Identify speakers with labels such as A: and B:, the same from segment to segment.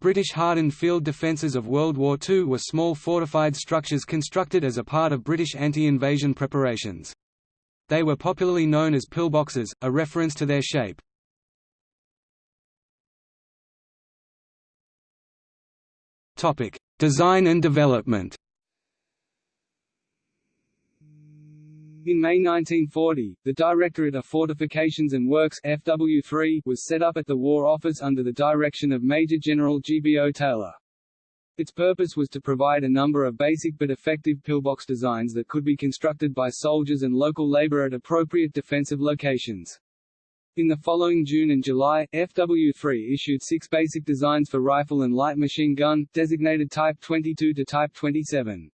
A: British hardened field defences of World War II were small fortified structures constructed as a part of British anti-invasion preparations. They were popularly known as pillboxes, a reference to their shape. Design and development
B: In May 1940, the Directorate of Fortifications and Works FW3 was set up at the War Office under the direction of Major General G.B.O. Taylor. Its purpose was to provide a number of basic but effective pillbox designs that could be constructed by soldiers and local labor at appropriate defensive locations. In the following June and July, FW3 issued six basic designs for rifle and light machine gun, designated Type 22 to Type 27.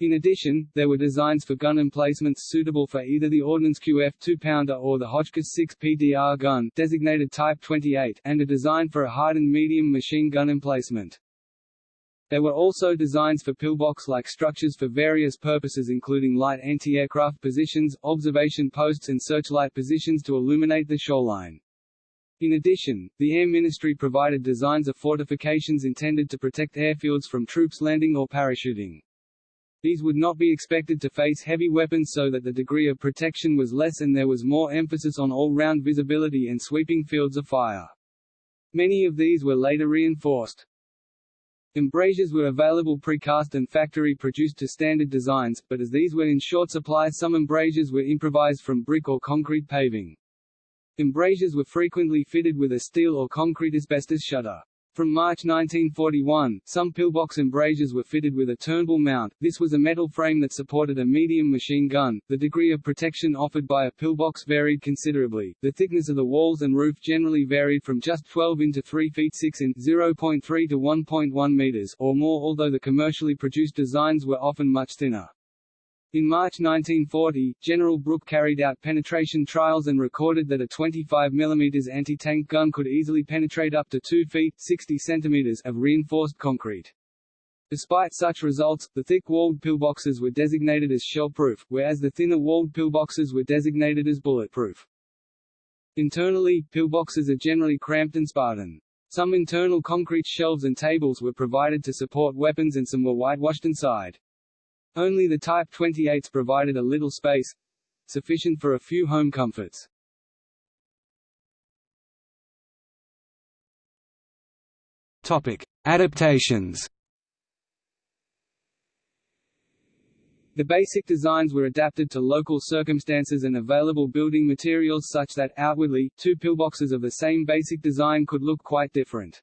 B: In addition, there were designs for gun emplacements suitable for either the Ordnance QF 2-pounder or the Hotchkiss 6 PDR gun designated Type 28, and a design for a hardened medium machine gun emplacement. There were also designs for pillbox-like structures for various purposes including light anti-aircraft positions, observation posts and searchlight positions to illuminate the shoreline. In addition, the Air Ministry provided designs of fortifications intended to protect airfields from troops landing or parachuting. These would not be expected to face heavy weapons so that the degree of protection was less and there was more emphasis on all-round visibility and sweeping fields of fire. Many of these were later reinforced. Embrasures were available precast and factory-produced to standard designs, but as these were in short supply some embrasures were improvised from brick or concrete paving. Embrasures were frequently fitted with a steel or concrete asbestos shutter. From March 1941, some pillbox embrasures were fitted with a turnbull mount. This was a metal frame that supported a medium machine gun. The degree of protection offered by a pillbox varied considerably. The thickness of the walls and roof generally varied from just 12 in to 3 feet 6 in (0.3 to 1.1 meters) or more, although the commercially produced designs were often much thinner. In March 1940, General Brooke carried out penetration trials and recorded that a 25 mm anti-tank gun could easily penetrate up to 2 feet 60 centimeters of reinforced concrete. Despite such results, the thick-walled pillboxes were designated as shell-proof, whereas the thinner-walled pillboxes were designated as bulletproof. Internally, pillboxes are generally cramped and Spartan. Some internal concrete shelves and tables were provided to support weapons and some were whitewashed inside. Only the Type 28s provided a little space sufficient for a few home comforts.
A: Topic: Adaptations.
B: The basic designs were adapted to local circumstances and available building materials such that, outwardly, two pillboxes of the same basic design could look quite different.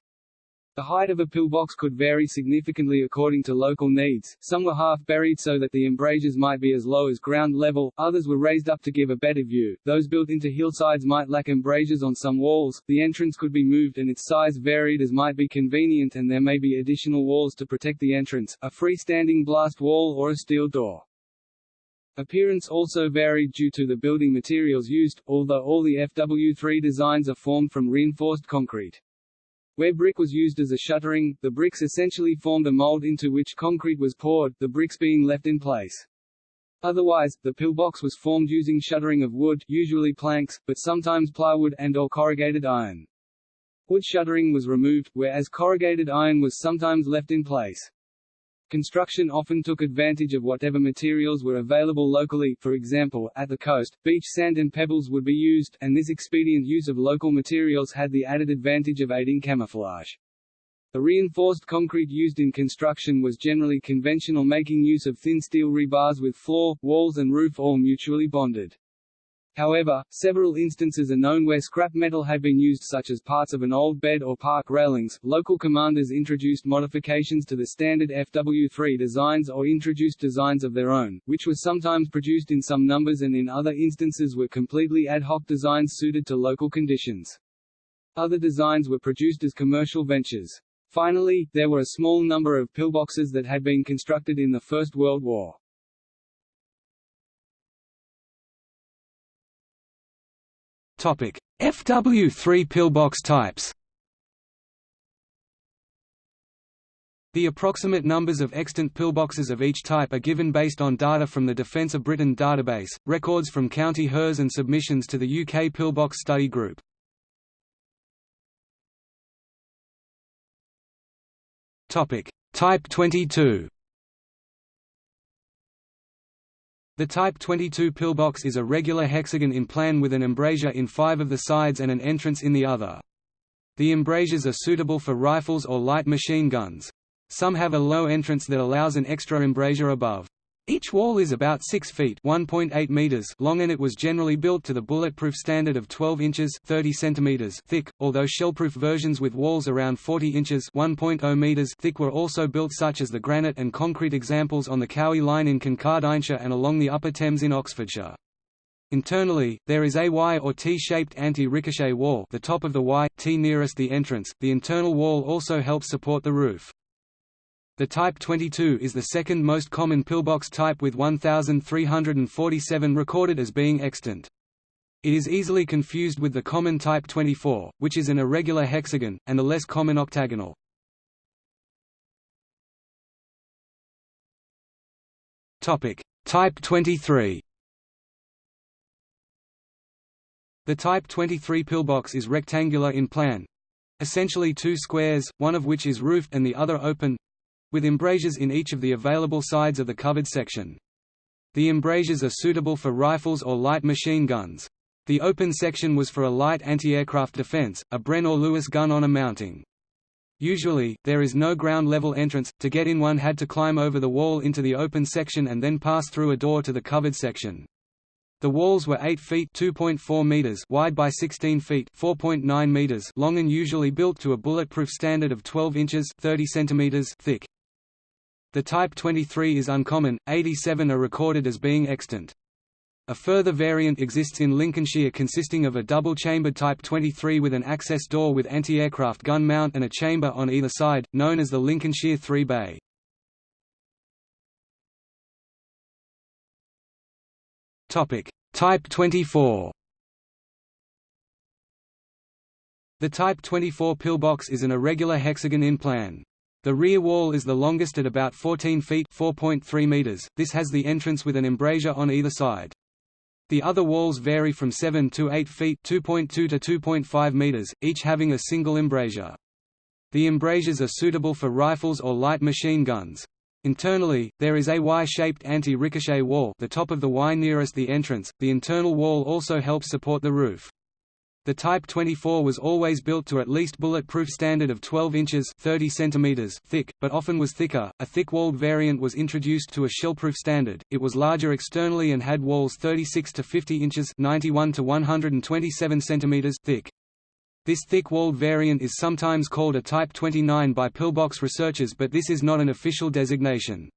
B: The height of a pillbox could vary significantly according to local needs, some were half-buried so that the embrasures might be as low as ground level, others were raised up to give a better view, those built into hillsides might lack embrasures on some walls, the entrance could be moved and its size varied as might be convenient and there may be additional walls to protect the entrance, a freestanding blast wall or a steel door. Appearance also varied due to the building materials used, although all the FW3 designs are formed from reinforced concrete. Where brick was used as a shuttering, the bricks essentially formed a mold into which concrete was poured, the bricks being left in place. Otherwise, the pillbox was formed using shuttering of wood usually planks, but sometimes plywood and or corrugated iron. Wood shuttering was removed, whereas corrugated iron was sometimes left in place. Construction often took advantage of whatever materials were available locally for example, at the coast, beach sand and pebbles would be used, and this expedient use of local materials had the added advantage of aiding camouflage. The reinforced concrete used in construction was generally conventional making use of thin steel rebars with floor, walls and roof all mutually bonded. However, several instances are known where scrap metal had been used such as parts of an old bed or park railings. Local commanders introduced modifications to the standard FW3 designs or introduced designs of their own, which were sometimes produced in some numbers and in other instances were completely ad hoc designs suited to local conditions. Other designs were produced as commercial ventures. Finally, there were a small number of pillboxes that had been constructed in the First World War.
A: Topic: FW3 pillbox types. The approximate numbers of extant pillboxes of each type are given based on data from the Defence of Britain database, records from County HERS and submissions to the UK Pillbox Study Group. Type 22 The Type 22 pillbox is a regular hexagon in plan with an embrasure in five of the sides and an entrance in the other. The embrasures are suitable for rifles or light machine guns. Some have a low entrance that allows an extra embrasure above. Each wall is about 6 feet (1.8 meters) long and it was generally built to the bulletproof standard of 12 inches (30 centimeters) thick, although shellproof versions with walls around 40 inches (1.0 meters) thick were also built such as the granite and concrete examples on the Cowie line in Kincardineshire and along the Upper Thames in Oxfordshire. Internally, there is a Y or T-shaped anti-ricochet wall the top of the Y, T nearest the entrance. The internal wall also helps support the roof. The Type 22 is the second most common pillbox type with 1,347 recorded as being extant. It is easily confused with the common Type 24, which is an irregular hexagon, and the less common octagonal. Type 23 The Type 23 pillbox is rectangular in plan, essentially two squares, one of which is roofed and the other open, with embrasures in each of the available sides of the covered section. The embrasures are suitable for rifles or light machine guns. The open section was for a light anti-aircraft defense, a Bren or Lewis gun on a mounting. Usually, there is no ground-level entrance, to get in one had to climb over the wall into the open section and then pass through a door to the covered section. The walls were 8 feet (2.4 meters) wide by 16 feet (4.9 meters) long and usually built to a bulletproof standard of 12 inches (30 centimeters) thick. The Type 23 is uncommon, 87 are recorded as being extant. A further variant exists in Lincolnshire consisting of a double-chambered Type 23 with an access door with anti-aircraft gun mount and a chamber on either side, known as the Lincolnshire 3-bay. Type 24 The Type 24 pillbox is an irregular hexagon in plan. The rear wall is the longest at about 14 feet (4.3 meters). This has the entrance with an embrasure on either side. The other walls vary from 7 to 8 feet (2.2 to 2.5 meters), each having a single embrasure. The embrasures are suitable for rifles or light machine guns. Internally, there is a Y-shaped anti-ricochet wall the top of the Y nearest the entrance. The internal wall also helps support the roof. The Type 24 was always built to at least bulletproof standard of 12 inches 30 centimeters thick, but often was thicker. A thick-walled variant was introduced to a shellproof standard. It was larger externally and had walls 36 to 50 inches 91 to 127 centimeters thick. This thick-walled variant is sometimes called a Type 29 by pillbox researchers but this is not an official designation.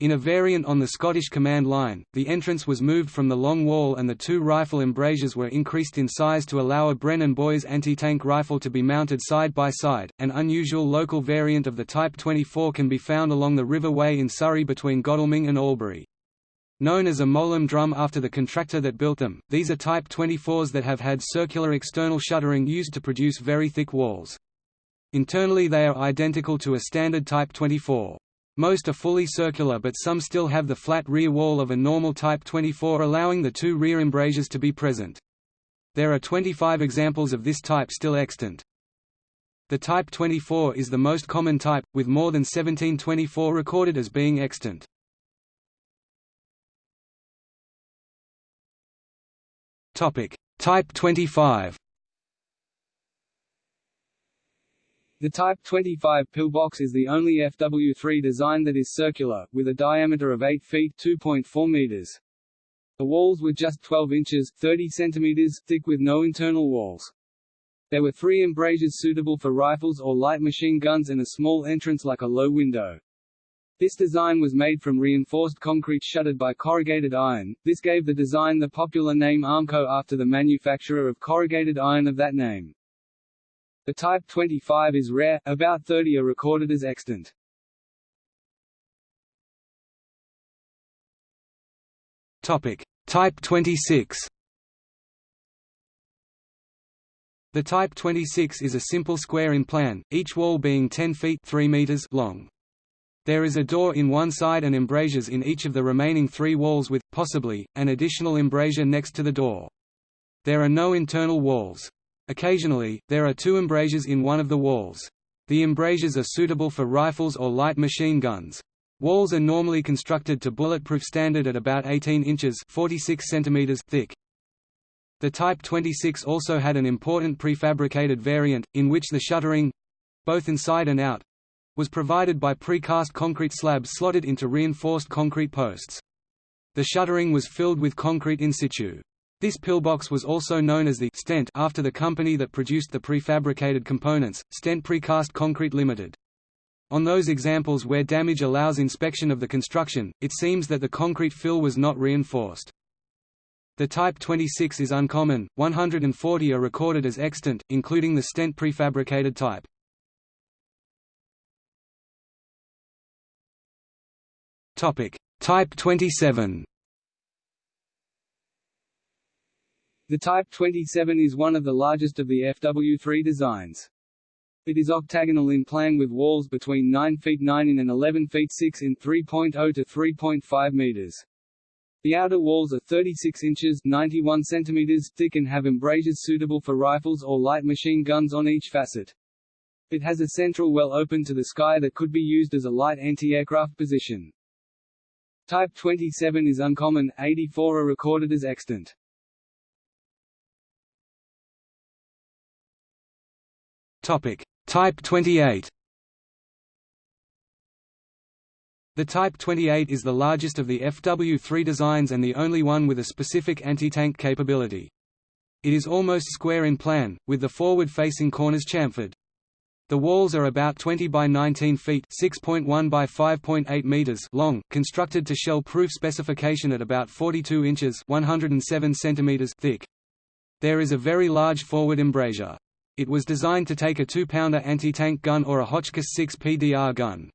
A: In a variant on the Scottish Command Line, the entrance was moved from the long wall and the two rifle embrasures were increased in size to allow a Bren and Boys anti-tank rifle to be mounted side by side. An unusual local variant of the Type 24 can be found along the River Wey in Surrey between Godalming and Albury. Known as a Mowlem drum after the contractor that built them, these are Type 24s that have had circular external shuttering used to produce very thick walls. Internally they are identical to a standard Type 24. Most are fully circular but some still have the flat rear wall of a normal Type 24 allowing the two rear embrasures to be present. There are 25 examples of this type still extant. The Type 24 is the most common type, with more than 1724 recorded as being extant. Type 25
B: The Type 25 pillbox is the only FW3 design that is circular, with a diameter of 8 feet 2.4 meters. The walls were just 12 inches 30 centimeters thick with no internal walls. There were three embrasures suitable for rifles or light machine guns and a small entrance like a low window. This design was made from reinforced concrete shuttered by corrugated iron. This gave the design the popular name Armco after the manufacturer of corrugated iron of that name. The Type 25 is rare, about 30 are recorded as extant.
A: Topic: Type 26. The Type 26 is a simple square in plan, each wall being 10 feet 3 meters long. There is a door in one side and embrasures in each of the remaining three walls with, possibly, an additional embrasure next to the door. There are no internal walls. Occasionally, there are two embrasures in one of the walls. The embrasures are suitable for rifles or light machine guns. Walls are normally constructed to bulletproof standard at about 18 inches 46 centimeters thick. The Type 26 also had an important prefabricated variant, in which the shuttering—both inside and out—was provided by precast concrete slabs slotted into reinforced concrete posts. The shuttering was filled with concrete in situ. This pillbox was also known as the stent after the company that produced the prefabricated components, Stent Precast Concrete Limited. On those examples where damage allows inspection of the construction, it seems that the concrete fill was not reinforced. The Type 26 is uncommon, 140 are recorded as extant, including the stent prefabricated type. Type 27
B: The Type 27 is one of the largest of the FW3 designs. It is octagonal in plan with walls between 9 feet 9 in and 11 feet 6 in 3.0 to 3.5 meters. The outer walls are 36 inches 91 centimeters thick and have embrasures suitable for rifles or light machine guns on each facet. It has a central well open to the sky that could be used as a light anti-aircraft position. Type 27 is uncommon, 84 are recorded as extant.
A: Topic: Type 28. The Type 28 is the largest of the FW3 designs and the only one with a specific anti-tank capability. It is almost square in plan, with the forward-facing corners chamfered. The walls are about 20 by 19 feet (6.1 by 5.8 meters) long, constructed to shell-proof specification at about 42 inches (107 centimeters) thick. There is a very large forward embrasure. It was designed to take a 2-pounder anti-tank gun or a Hotchkiss 6 PDR gun.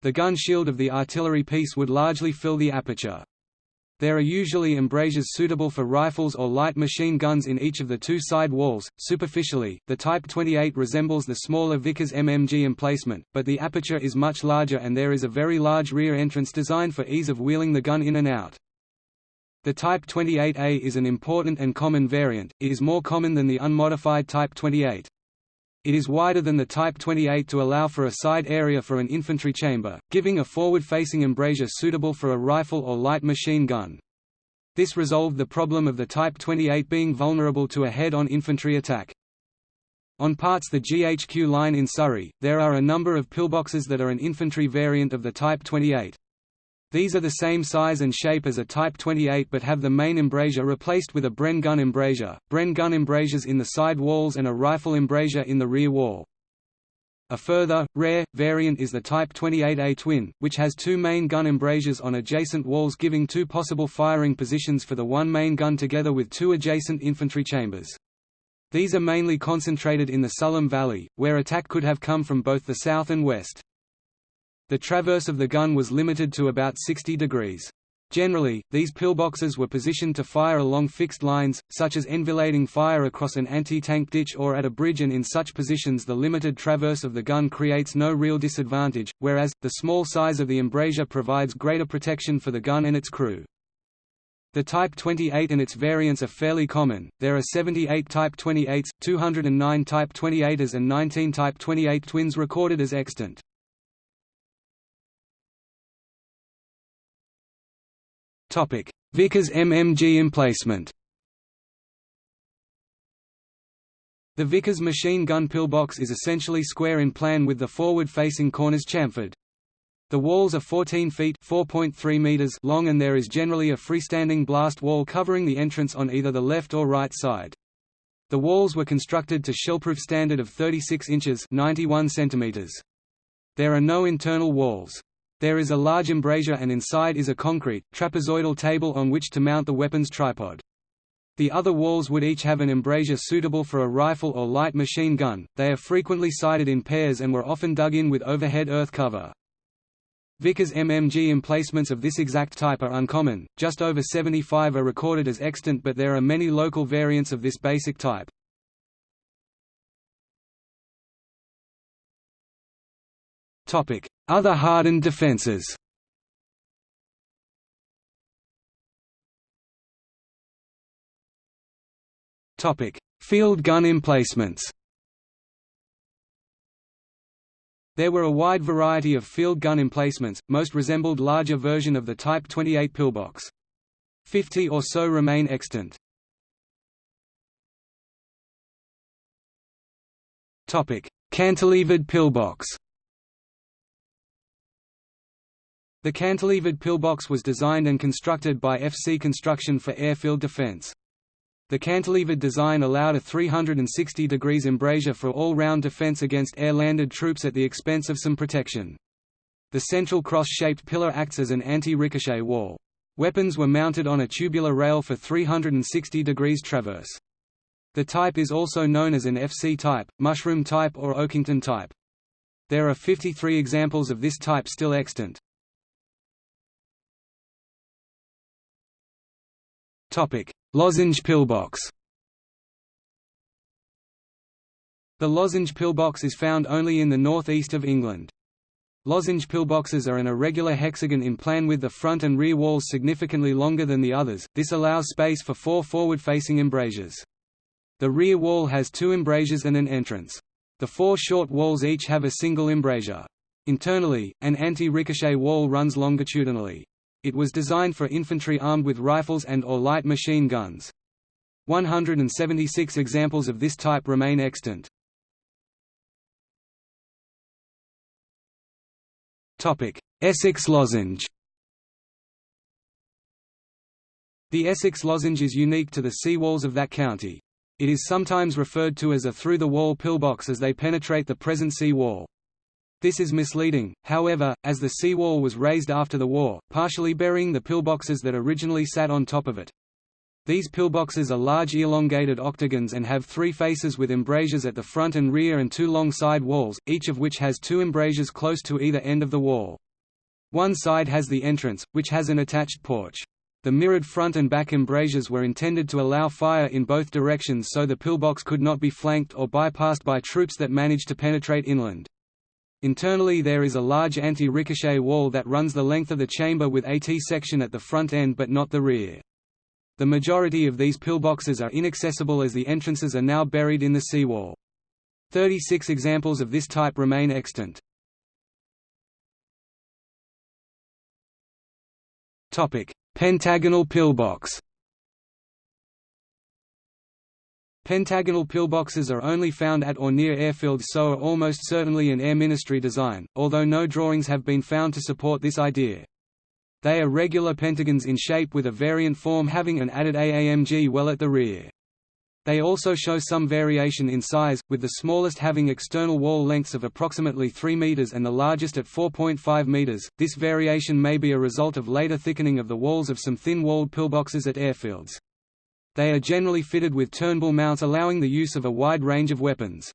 A: The gun shield of the artillery piece would largely fill the aperture. There are usually embrasures suitable for rifles or light machine guns in each of the two side walls. Superficially, the Type 28 resembles the smaller Vickers MMG emplacement, but the aperture is much larger and there is a very large rear entrance designed for ease of wheeling the gun in and out. The Type 28A is an important and common variant, it is more common than the unmodified Type 28. It is wider than the Type 28 to allow for a side area for an infantry chamber, giving a forward-facing embrasure suitable for a rifle or light machine gun. This resolved the problem of the Type 28 being vulnerable to a head-on infantry attack. On parts the GHQ line in Surrey, there are a number of pillboxes that are an infantry variant of the Type 28. These are the same size and shape as a Type 28 but have the main embrasure replaced with a Bren gun embrasure, Bren gun embrasures in the side walls and a rifle embrasure in the rear wall. A further, rare, variant is the Type 28A twin, which has two main gun embrasures on adjacent walls giving two possible firing positions for the one main gun together with two adjacent infantry chambers. These are mainly concentrated in the Sulham Valley, where attack could have come from both the south and west. The traverse of the gun was limited to about 60 degrees. Generally, these pillboxes were positioned to fire along fixed lines, such as enfilading fire across an anti-tank ditch or at a bridge and in such positions the limited traverse of the gun creates no real disadvantage, whereas, the small size of the embrasure provides greater protection for the gun and its crew. The Type 28 and its variants are fairly common, there are 78 Type 28s, 209 Type 28s and 19 Type 28 twins recorded as extant. Vickers MMG emplacement The Vickers machine gun pillbox is essentially square in plan with the forward-facing corners chamfered. The walls are 14 feet (4.3 meters long and there is generally a freestanding blast wall covering the entrance on either the left or right side. The walls were constructed to shellproof standard of 36 inches 91 centimeters. There are no internal walls. There is a large embrasure and inside is a concrete, trapezoidal table on which to mount the weapon's tripod. The other walls would each have an embrasure suitable for a rifle or light machine gun, they are frequently sited in pairs and were often dug in with overhead earth cover. Vickers MMG emplacements of this exact type are uncommon, just over 75 are recorded as extant but there are many local variants of this basic type. Other hardened defenses. Field gun emplacements. There were a wide variety of field gun emplacements, most resembled larger version of the Type 28 pillbox. Fifty or so remain extant. Cantilevered pillbox The cantilevered pillbox was designed and constructed by FC Construction for airfield defense. The cantilevered design allowed a 360 degrees embrasure for all-round defense against air-landed troops at the expense of some protection. The central cross-shaped pillar acts as an anti-ricochet wall. Weapons were mounted on a tubular rail for 360 degrees traverse. The type is also known as an FC type, mushroom type or Oakington type. There are 53 examples of this type still extant. Lozenge pillbox The lozenge pillbox is found only in the northeast of England. Lozenge pillboxes are an irregular hexagon in plan with the front and rear walls significantly longer than the others, this allows space for four forward-facing embrasures. The rear wall has two embrasures and an entrance. The four short walls each have a single embrasure. Internally, an anti-ricochet wall runs longitudinally. It was designed for infantry armed with rifles and or light machine guns. 176 examples of this type remain extant. Essex lozenge The Essex lozenge is unique to the seawalls of that county. It is sometimes referred to as a through-the-wall pillbox as they penetrate the present sea wall. This is misleading, however, as the seawall was raised after the war, partially burying the pillboxes that originally sat on top of it. These pillboxes are large elongated octagons and have three faces with embrasures at the front and rear and two long side walls, each of which has two embrasures close to either end of the wall. One side has the entrance, which has an attached porch. The mirrored front and back embrasures were intended to allow fire in both directions so the pillbox could not be flanked or bypassed by troops that managed to penetrate inland. Internally there is a large anti-ricochet wall that runs the length of the chamber with a T-section at the front end but not the rear. The majority of these pillboxes are inaccessible as the entrances are now buried in the seawall. 36 examples of this type remain extant. Pentagonal pillbox Pentagonal pillboxes are only found at or near airfields so are almost certainly an Air Ministry design, although no drawings have been found to support this idea. They are regular pentagons in shape with a variant form having an added AAMG well at the rear. They also show some variation in size, with the smallest having external wall lengths of approximately 3 meters and the largest at 4.5 meters. This variation may be a result of later thickening of the walls of some thin-walled pillboxes at airfields. They are generally fitted with turnbull mounts allowing the use of a wide range of weapons.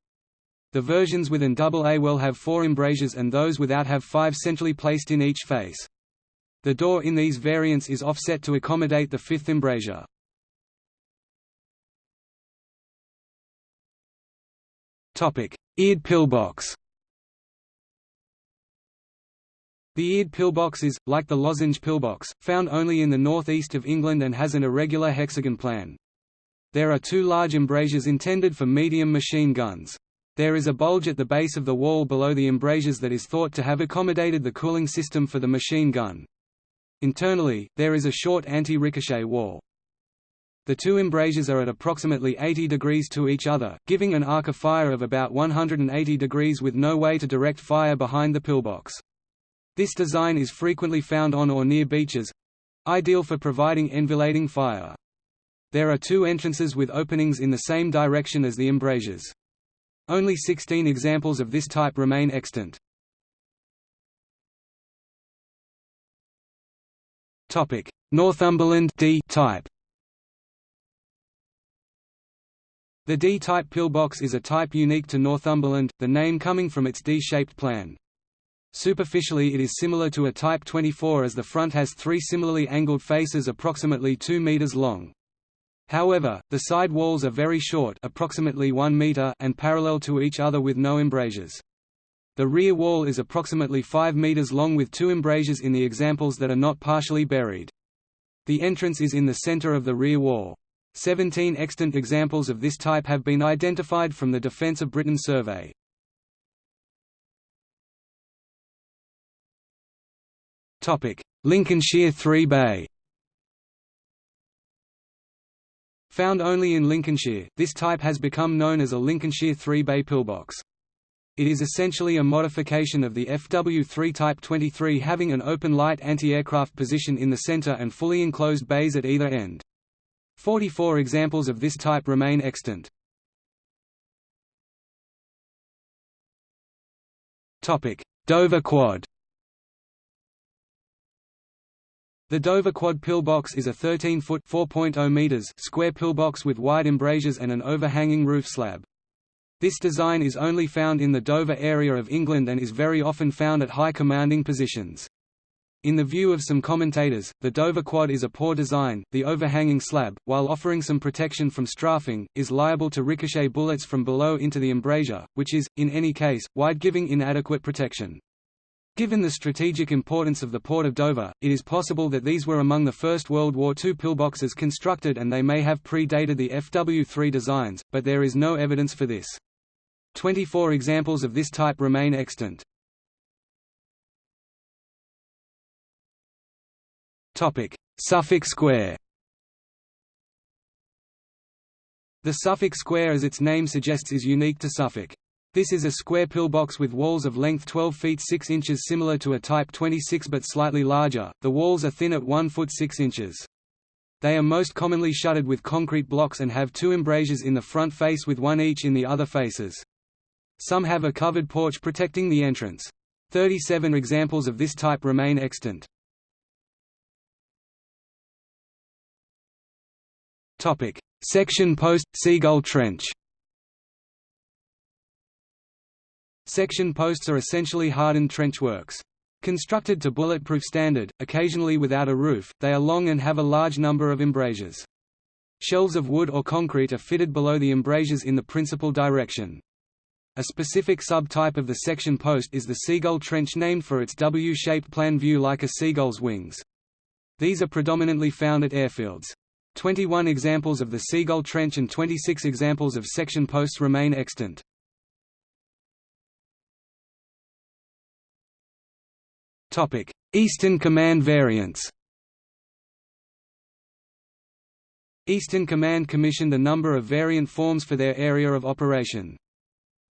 A: The versions with an AA well have four embrasures and those without have five centrally placed in each face. The door in these variants is offset to accommodate the fifth embrasure. Eared pillbox The eared pillbox is, like the lozenge pillbox, found only in the northeast of England and has an irregular hexagon plan. There are two large embrasures intended for medium machine guns. There is a bulge at the base of the wall below the embrasures that is thought to have accommodated the cooling system for the machine gun. Internally, there is a short anti-ricochet wall. The two embrasures are at approximately 80 degrees to each other, giving an arc of fire of about 180 degrees with no way to direct fire behind the pillbox. This design is frequently found on or near beaches—ideal for providing enfilading fire. There are two entrances with openings in the same direction as the embrasures. Only 16 examples of this type remain extant. Topic: Northumberland D type The D-type pillbox is a type unique to Northumberland, the name coming from its D-shaped plan. Superficially it is similar to a Type 24 as the front has three similarly angled faces approximately 2 meters long. However, the side walls are very short approximately 1 meter and parallel to each other with no embrasures. The rear wall is approximately 5 meters long with two embrasures in the examples that are not partially buried. The entrance is in the center of the rear wall. Seventeen extant examples of this type have been identified from the Defence of Britain survey. Lincolnshire Three Bay Found only in Lincolnshire, this type has become known as a Lincolnshire three-bay pillbox. It is essentially a modification of the FW3 Type 23 having an open light anti-aircraft position in the center and fully enclosed bays at either end. 44 examples of this type remain extant. Dover Quad The Dover Quad pillbox is a 13-foot (4.0 meters) square pillbox with wide embrasures and an overhanging roof slab. This design is only found in the Dover area of England and is very often found at high commanding positions. In the view of some commentators, the Dover Quad is a poor design. The overhanging slab, while offering some protection from strafing, is liable to ricochet bullets from below into the embrasure, which is, in any case, wide giving inadequate protection. Given the strategic importance of the port of Dover, it is possible that these were among the first World War II pillboxes constructed and they may have predated the FW3 designs, but there is no evidence for this. 24 examples of this type remain extant. Suffolk Square The Suffolk Square as its name suggests is unique to Suffolk. This is a square pillbox with walls of length 12 feet 6 inches similar to a Type 26 but slightly larger, the walls are thin at 1 foot 6 inches. They are most commonly shuttered with concrete blocks and have two embrasures in the front face with one each in the other faces. Some have a covered porch protecting the entrance. 37 examples of this type remain extant. Section post – Seagull Trench Section posts are essentially hardened trenchworks. Constructed to bulletproof standard, occasionally without a roof, they are long and have a large number of embrasures. Shelves of wood or concrete are fitted below the embrasures in the principal direction. A specific subtype of the section post is the seagull trench named for its W-shaped plan view like a seagull's wings. These are predominantly found at airfields. 21 examples of the seagull trench and 26 examples of section posts remain extant. Eastern Command variants Eastern Command commissioned a number of variant forms for their area of operation.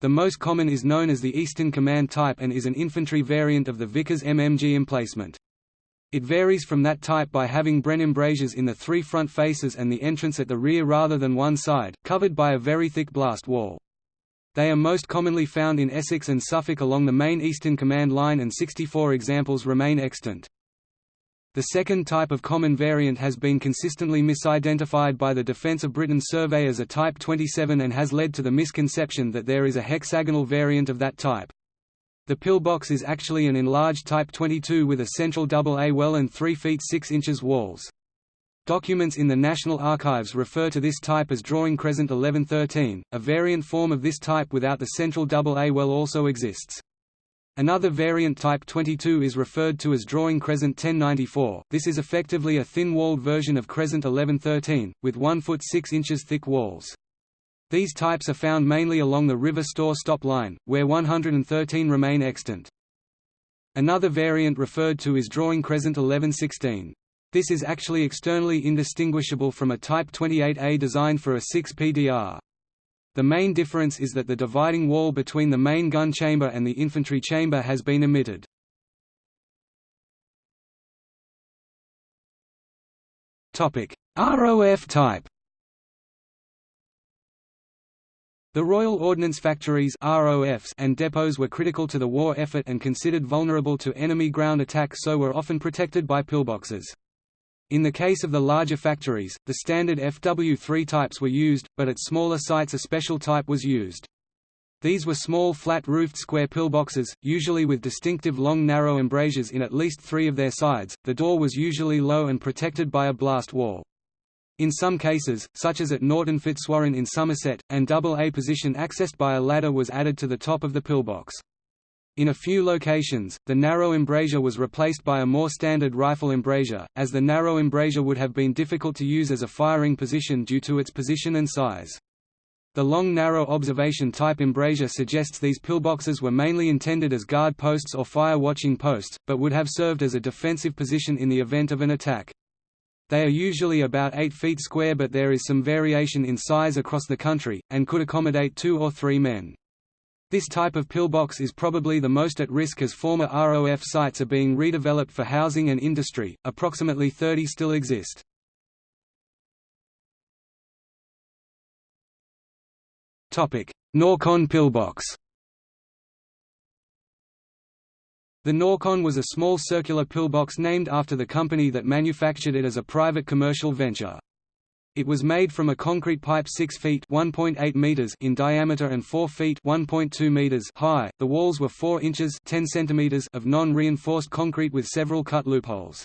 A: The most common is known as the Eastern Command type and is an infantry variant of the Vickers MMG emplacement. It varies from that type by having Bren embrasures in the three front faces and the entrance at the rear rather than one side, covered by a very thick blast wall. They are most commonly found in Essex and Suffolk along the main Eastern Command line and 64 examples remain extant. The second type of common variant has been consistently misidentified by the Defence of Britain survey as a Type 27 and has led to the misconception that there is a hexagonal variant of that type. The pillbox is actually an enlarged Type 22 with a central AA well and 3 feet 6 inches walls. Documents in the National Archives refer to this type as drawing crescent 1113. A variant form of this type without the central double A well also exists. Another variant type 22 is referred to as drawing crescent 1094. This is effectively a thin-walled version of crescent 1113, with 1 foot 6 inches thick walls. These types are found mainly along the River Stour stop line, where 113 remain extant. Another variant referred to is drawing crescent 1116. This is actually externally indistinguishable from a Type 28A designed for a 6 PDR. The main difference is that the dividing wall between the main gun chamber and the infantry chamber has been omitted. ROF type The Royal Ordnance Factories ROFs and depots were critical to the war effort and considered vulnerable to enemy ground attack so were often protected by pillboxes. In the case of the larger factories, the standard FW3 types were used, but at smaller sites a special type was used. These were small flat-roofed square pillboxes, usually with distinctive long narrow embrasures in at least three of their sides. The door was usually low and protected by a blast wall. In some cases, such as at Norton Fitzwarren in Somerset, an AA position accessed by a ladder was added to the top of the pillbox. In a few locations, the narrow embrasure was replaced by a more standard rifle embrasure, as the narrow embrasure would have been difficult to use as a firing position due to its position and size. The long narrow observation type embrasure suggests these pillboxes were mainly intended as guard posts or fire-watching posts, but would have served as a defensive position in the event of an attack. They are usually about 8 feet square but there is some variation in size across the country, and could accommodate two or three men. This type of pillbox is probably the most at risk as former ROF sites are being redeveloped for housing and industry. Approximately 30 still exist. Norcon pillbox. The Norcon was a small circular pillbox named after the company that manufactured it as a private commercial venture. It was made from a concrete pipe 6 feet (1.8 meters) in diameter and 4 feet (1.2 meters) high. The walls were 4 inches (10 centimeters) of non-reinforced concrete with several cut loopholes.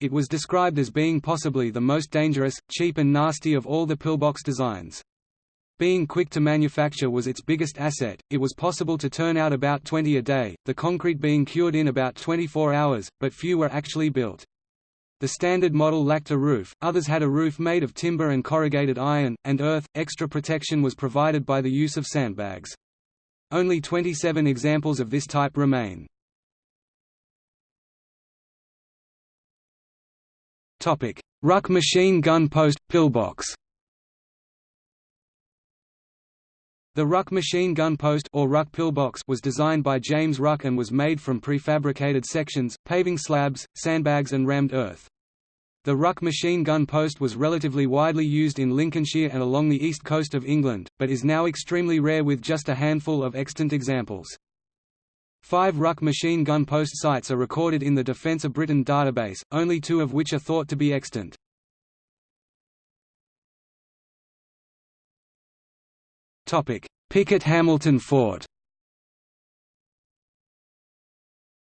A: It was described as being possibly the most dangerous, cheap and nasty of all the pillbox designs. Being quick to manufacture was its biggest asset, it was possible to turn out about 20 a day, the concrete being cured in about 24 hours, but few were actually built. The standard model lacked a roof, others had a roof made of timber and corrugated iron, and earth. Extra protection was provided by the use of sandbags. Only 27 examples of this type remain. Ruck machine gun post pillbox. The Ruck machine gun post or Ruck pillbox was designed by James Ruck and was made from prefabricated sections, paving slabs, sandbags and rammed earth. The Ruck machine gun post was relatively widely used in Lincolnshire and along the east coast of England, but is now extremely rare with just a handful of extant examples. Five Ruck machine gun post sites are recorded in the Defence of Britain database, only two of which are thought to be extant. Pickett-Hamilton Fort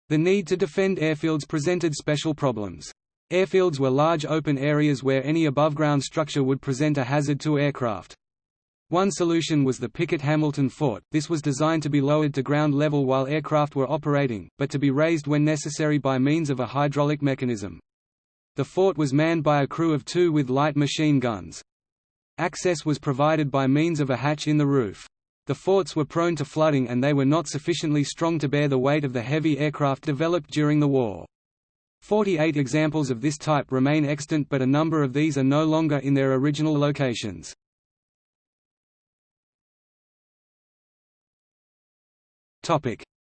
A: The need to defend airfields presented special problems. Airfields were large open areas where any above-ground structure would present a hazard to aircraft. One solution was the Pickett-Hamilton Fort, this was designed to be lowered to ground level while aircraft were operating, but to be raised when necessary by means of a hydraulic mechanism. The fort was manned by a crew of two with light machine guns. Access was provided by means of a hatch in the roof. The forts were prone to flooding and they were not sufficiently strong to bear the weight of the heavy aircraft developed during the war. Forty-eight examples of this type remain extant but a number of these are no longer in their original locations.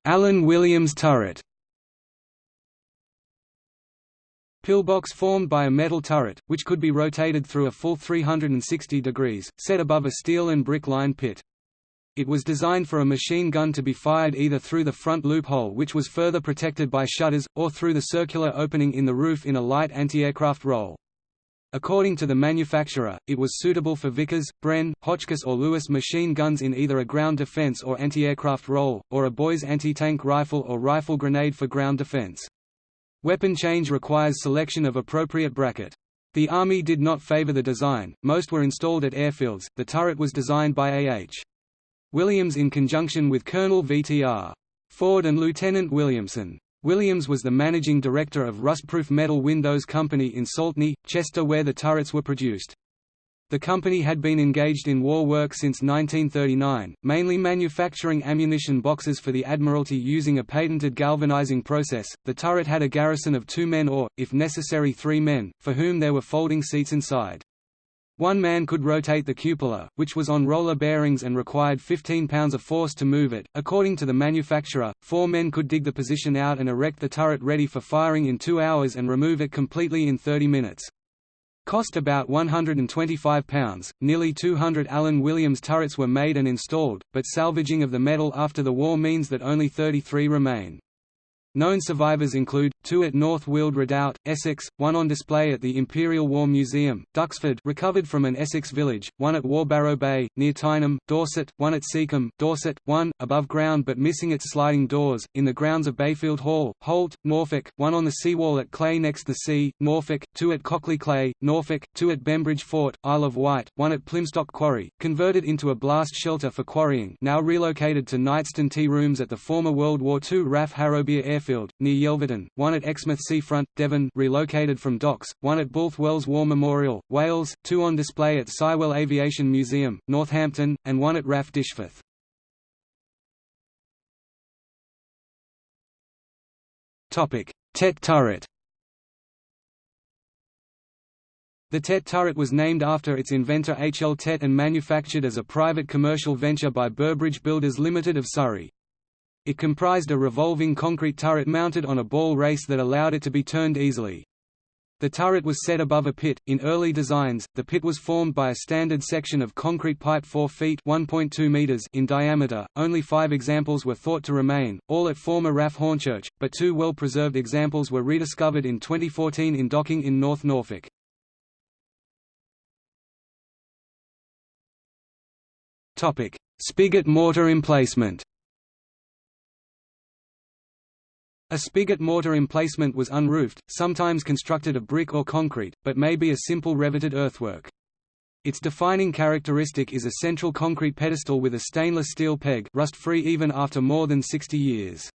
A: Allan Williams turret Pillbox formed by a metal turret, which could be rotated through a full 360 degrees, set above a steel and brick-lined pit. It was designed for a machine gun to be fired either through the front loophole which was further protected by shutters, or through the circular opening in the roof in a light anti-aircraft roll. According to the manufacturer, it was suitable for Vickers, Bren, Hotchkiss or Lewis machine guns in either a ground defense or anti-aircraft roll, or a Boys anti-tank rifle or rifle grenade for ground defense. Weapon change requires selection of appropriate bracket. The Army did not favor the design, most were installed at airfields. The turret was designed by A.H. Williams in conjunction with Colonel V.T.R. Ford and Lieutenant Williamson. Williams was the managing director of Rustproof Metal Windows Company in Saltney, Chester where the turrets were produced. The company had been engaged in war work since 1939, mainly manufacturing ammunition boxes for the Admiralty using a patented galvanizing process. The turret had a garrison of two men or, if necessary, three men, for whom there were folding seats inside. One man could rotate the cupola, which was on roller bearings and required 15 pounds of force to move it. According to the manufacturer, four men could dig the position out and erect the turret ready for firing in two hours and remove it completely in 30 minutes. Cost about £125, nearly 200 Allan Williams turrets were made and installed, but salvaging of the metal after the war means that only 33 remain. Known survivors include, two at North Weald Redoubt, Essex, one on display at the Imperial War Museum, Duxford recovered from an Essex village, one at Worbarrow Bay, near Tyneham, Dorset, one at Seacombe, Dorset, one, above ground but missing its sliding doors, in the grounds of Bayfield Hall, Holt, Norfolk, one on the seawall at Cley next the sea, Norfolk, two at Cockley Cley, Norfolk, two at Bembridge Fort, Isle of Wight, one at Plymstock Quarry, converted into a blast shelter for quarrying now relocated to Knightstone tea rooms at the former World War II RAF Harrowbeer Air Airfield, near Yelverton, one at Exmouth Seafront, Devon relocated from docks, one at Builth Wells War Memorial, Wales, two on display at Sywell Aviation Museum, Northampton, and one at RAF Dishforth. Tett turret The Tett turret was named after its inventor H. L. Tett and manufactured as a private commercial venture by Burbridge Builders Limited of Surrey. It comprised a revolving concrete turret mounted on a ball race that allowed it to be turned easily. The turret was set above a pit. In early designs, the pit was formed by a standard section of concrete pipe 4 feet (1.2 meters) in diameter. Only 5 examples were thought to remain, all at former RAF Hornchurch, but two well-preserved examples were rediscovered in 2014 in Docking in North Norfolk. Topic: Spigot mortar emplacement. A spigot mortar emplacement was unroofed, sometimes constructed of brick or concrete, but may be a simple reveted earthwork. Its defining characteristic is a central concrete pedestal with a stainless steel peg rust-free even after more than 60 years.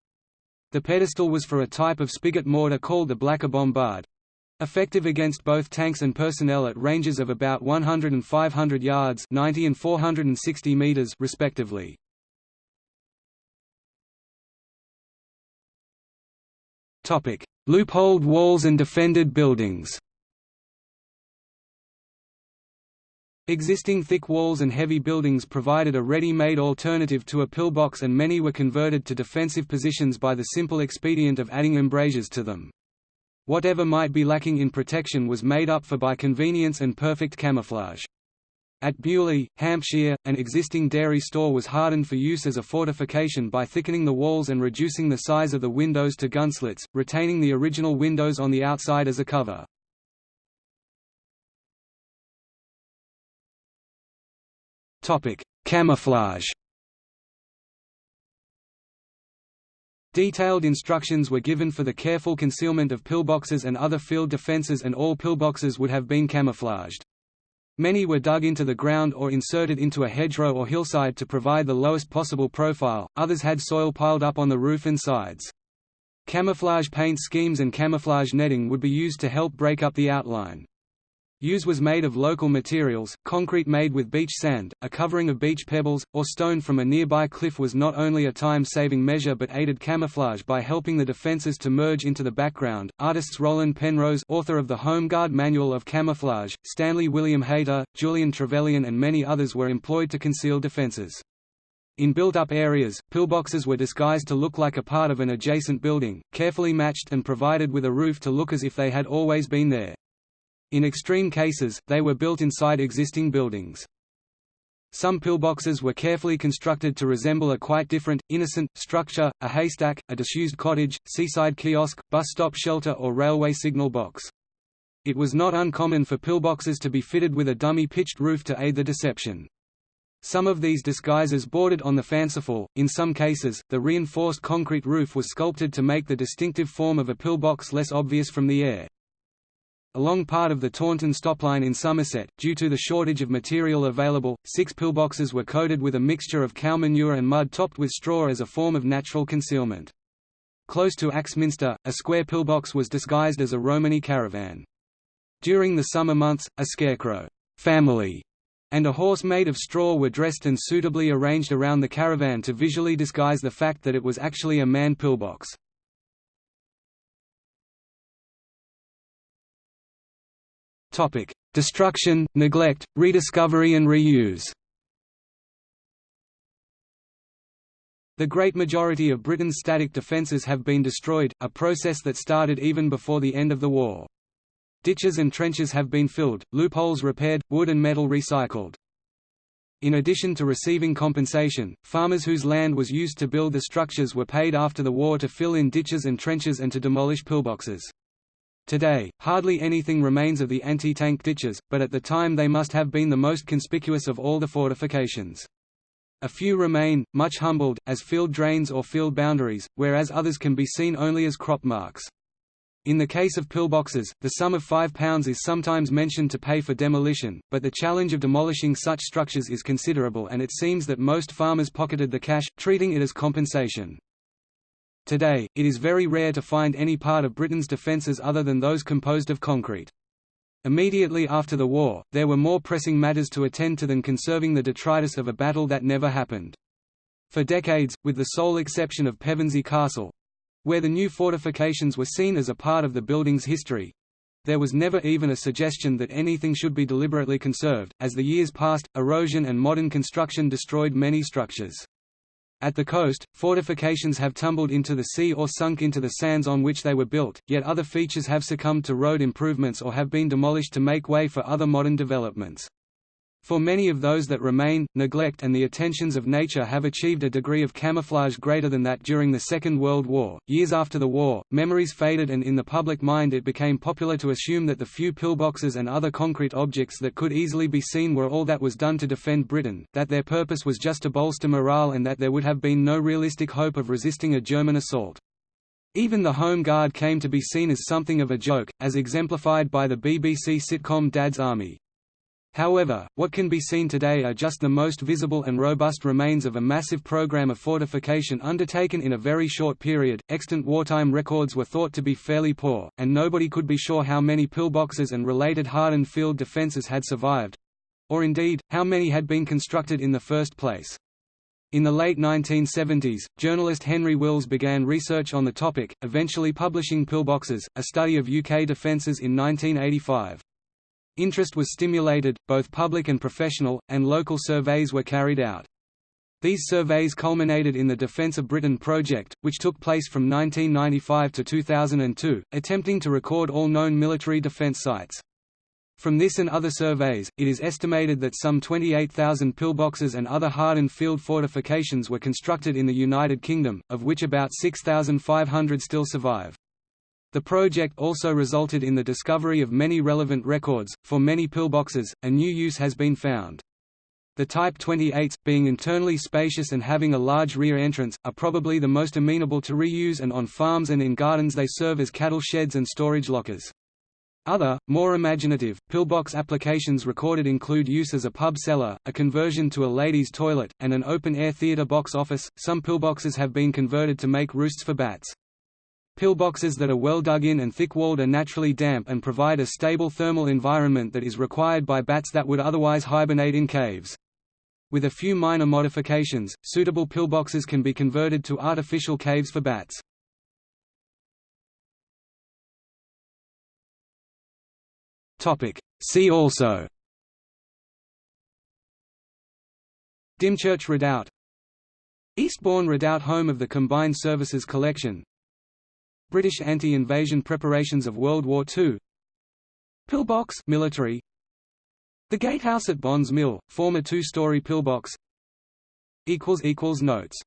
A: The pedestal was for a type of spigot mortar called the Blacker Bombard, effective against both tanks and personnel at ranges of about 100 and 500 yards 90 and 460 meters respectively. Loopholed walls and defended buildings Existing thick walls and heavy buildings provided a ready-made alternative to a pillbox and many were converted to defensive positions by the simple expedient of adding embrasures to them. Whatever might be lacking in protection was made up for by convenience and perfect camouflage. At Beaulieu, Hampshire, an existing dairy store was hardened for use as a fortification by thickening the walls and reducing the size of the windows to gunslits, retaining the original windows on the outside as a cover. Camouflage Detailed instructions were given for the careful concealment of pillboxes and other field defences and all pillboxes would have been camouflaged. Many were dug into the ground or inserted into a hedgerow or hillside to provide the lowest possible profile, others had soil piled up on the roof and sides. Camouflage paint schemes and camouflage netting would be used to help break up the outline. Use was made of local materials, concrete made with beach sand, a covering of beach pebbles, or stone from a nearby cliff was not only a time-saving measure but aided camouflage by helping the defences to merge into the background. Artists Roland Penrose author of the Home Guard Manual of Camouflage, Stanley William Hayter, Julian Trevelyan and many others were employed to conceal defences. In built-up areas, pillboxes were disguised to look like a part of an adjacent building, carefully matched and provided with a roof to look as if they had always been there. In extreme cases, they were built inside existing buildings. Some pillboxes were carefully constructed to resemble a quite different, innocent, structure, a haystack, a disused cottage, seaside kiosk, bus stop shelter or railway signal box. It was not uncommon for pillboxes to be fitted with a dummy pitched roof to aid the deception. Some of these disguises bordered on the fanciful, in some cases, the reinforced concrete roof was sculpted to make the distinctive form of a pillbox less obvious from the air. Along part of the Taunton stopline in Somerset, due to the shortage of material available, six pillboxes were coated with a mixture of cow manure and mud topped with straw as a form of natural concealment. Close to Axminster, a square pillbox was disguised as a Romany caravan. During the summer months, a scarecrow family and a horse made of straw were dressed and suitably arranged around the caravan to visually disguise the fact that it was actually a man pillbox. Topic: Destruction, neglect, rediscovery and reuse. The great majority of Britain's static defences have been destroyed, a process that started even before the end of the war. Ditches and trenches have been filled, loopholes repaired, wood and metal recycled. In addition to receiving compensation, farmers whose land was used to build the structures were paid after the war to fill in ditches and trenches and to demolish pillboxes. Today, hardly anything remains of the anti-tank ditches, but at the time they must have been the most conspicuous of all the fortifications. A few remain, much humbled, as field drains or field boundaries, whereas others can be seen only as crop marks. In the case of pillboxes, the sum of £5 is sometimes mentioned to pay for demolition, but the challenge of demolishing such structures is considerable and it seems that most farmers pocketed the cash, treating it as compensation. Today, it is very rare to find any part of Britain's defences other than those composed of concrete. Immediately after the war, there were more pressing matters to attend to than conserving the detritus of a battle that never happened. For decades, with the sole exception of Pevensey Castle—where the new fortifications were seen as a part of the building's history, there was never even a suggestion that anything should be deliberately conserved. As the years passed, erosion and modern construction destroyed many structures. At the coast, fortifications have tumbled into the sea or sunk into the sands on which they were built, yet other features have succumbed to road improvements or have been demolished to make way for other modern developments. For many of those that remain, neglect and the attentions of nature have achieved a degree of camouflage greater than that during the Second World War. Years after the war, memories faded and in the public mind it became popular to assume that the few pillboxes and other concrete objects that could easily be seen were all that was done to defend Britain, that their purpose was just to bolster morale and that there would have been no realistic hope of resisting a German assault. Even the Home Guard came to be seen as something of a joke, as exemplified by the BBC sitcom Dad's Army. However, what can be seen today are just the most visible and robust remains of a massive program of fortification undertaken in a very short period. Extant wartime records were thought to be fairly poor, and nobody could be sure how many pillboxes and related hardened field defences had survived or indeed, how many had been constructed in the first place. In the late 1970s, journalist Henry Wills began research on the topic, eventually publishing Pillboxes, a study of UK defences in 1985. Interest was stimulated, both public and professional, and local surveys were carried out. These surveys culminated in the Defence of Britain project, which took place from 1995 to 2002, attempting to record all known military defence sites. From this and other surveys, it is estimated that some 28,000 pillboxes and other hardened field fortifications were constructed in the United Kingdom, of which about 6,500 still survive. The project also resulted in the discovery of many relevant records. For many pillboxes, a new use has been found. The Type 28s, being internally spacious and having a large rear entrance, are probably the most amenable to reuse and on farms and in gardens they serve as cattle sheds and storage lockers. Other, more imaginative, pillbox applications recorded include use as a pub cellar, a conversion to a ladies' toilet, and an open-air theatre box office. Some pillboxes have been converted to make roosts for bats. Pillboxes that are well dug in and thick-walled are naturally damp and provide a stable thermal environment that is required by bats that would otherwise hibernate in caves. With a few minor modifications, suitable pillboxes can be converted to artificial caves for bats. See also Dymchurch Redoubt Eastbourne Redoubt Home of the Combined Services Collection British anti-invasion preparations of World War II Pillbox military. The Gatehouse at Bonds Mill, former two-story pillbox. Notes